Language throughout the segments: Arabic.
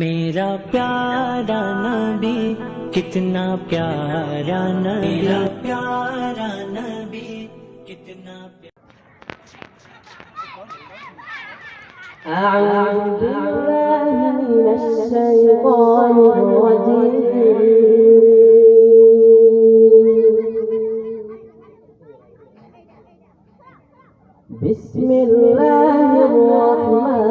मेरा प्यारा नबी कितना प्यारा नबी मेरा प्यारा नबी कितना أعوذ بالله من الشيطان الرجيم بسم الله الرحمن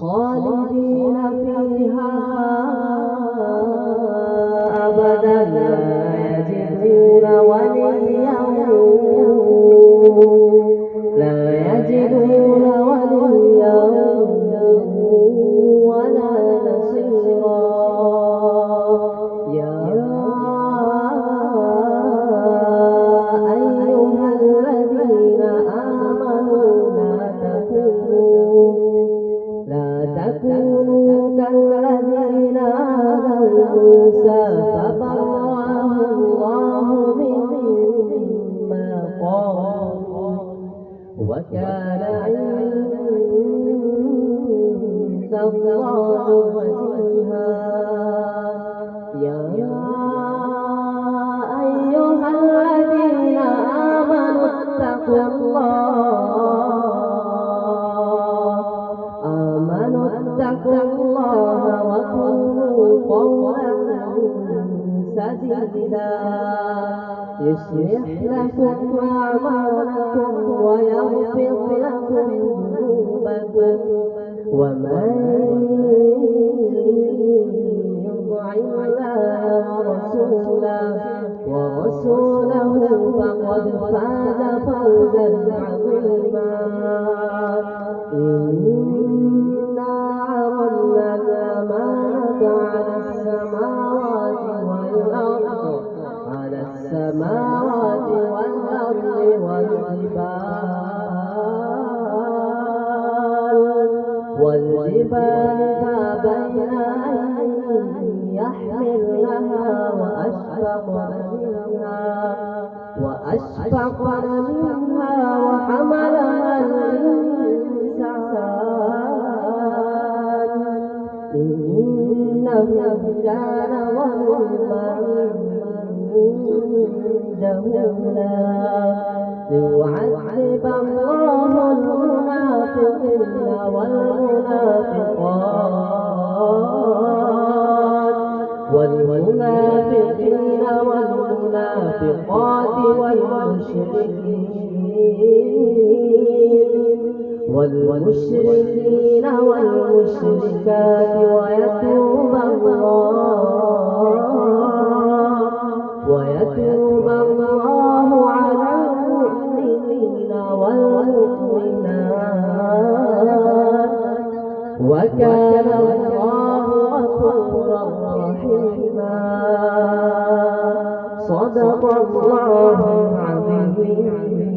خالدين فيها. تكونوا كالذين آذوا موسى فبرأه الله مما قالوا وكان عند الله وجيها اتقوا الله وقولوا قولا سديدا يصلح لكم أعمالكم ويغفر لكم ذنوبكم ومن يطع الله ورسوله ورسوله فقد فاز فوزا عظيما السماوات والأرض والجبال. والجبال فأبين أن يحملنها وأشفقن منها وأشفقن منها وحملها الإنسان. إنه كان ظلما جهولا ليعذب الله المنافقين والمنافقات والمنافقين والمنافقات والمشركين والمشركين والمشركات ويتوب الله وكان الله غفورا رحيما. صدق الله العظيم.